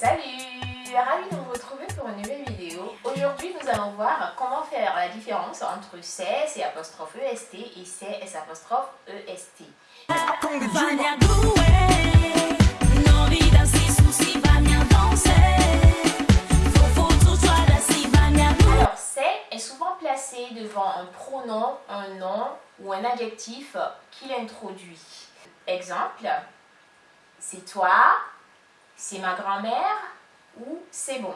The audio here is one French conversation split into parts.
Salut Ravi de vous retrouver pour une nouvelle vidéo. Aujourd'hui, nous allons voir comment faire la différence entre CS et apostrophe EST et CS apostrophe EST. Alors, c'est est souvent placé devant un pronom, un nom ou un adjectif qu'il introduit. Exemple, c'est toi, c'est ma grand-mère ou c'est bon.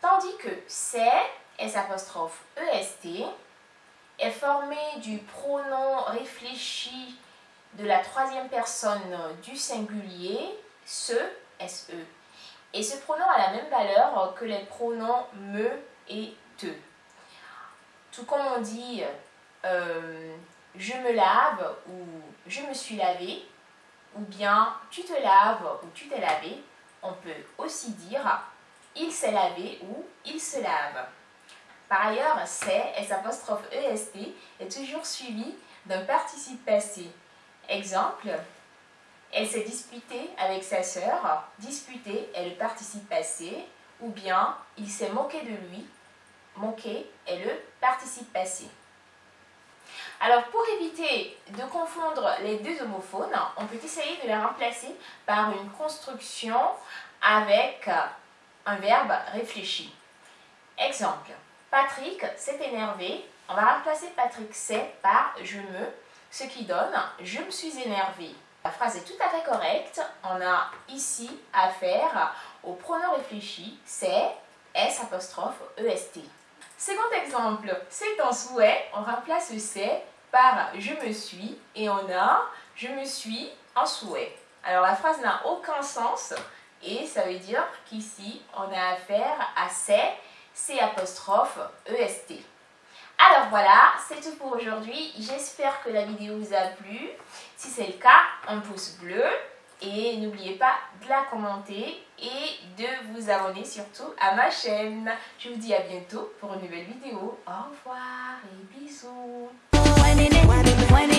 Tandis que c'est, S EST, est formé du pronom réfléchi de la troisième personne du singulier, ce, SE. Et ce pronom a la même valeur que les pronoms me et te. Tout comme on dit euh, je me lave ou je me suis lavé, ou bien tu te laves ou tu t'es lavé, on peut aussi dire il s'est lavé ou il se lave. Par ailleurs, c'est, S apostrophe EST, toujours suivi d'un participe passé. Exemple, elle s'est disputée avec sa sœur. Disputer est le participe passé. Ou bien, il s'est moqué de lui. Moquer est le participe passé. Alors, pour éviter de confondre les deux homophones, on peut essayer de les remplacer par une construction avec un verbe réfléchi. Exemple, Patrick s'est énervé. On va remplacer Patrick s'est par je me, ce qui donne je me suis énervé. La phrase est tout à fait correcte. On a ici affaire au pronom réfléchi, c'est S apostrophe EST. Second exemple, c'est un souhait, on remplace c'est par je me suis et on a je me suis en souhait. Alors la phrase n'a aucun sens et ça veut dire qu'ici on a affaire à c'est, c'est apostrophe EST. Alors voilà, c'est tout pour aujourd'hui. J'espère que la vidéo vous a plu. Si c'est le cas, un pouce bleu. Et n'oubliez pas de la commenter et de vous abonner surtout à ma chaîne. Je vous dis à bientôt pour une nouvelle vidéo. Au revoir et bisous. whining it, whining it.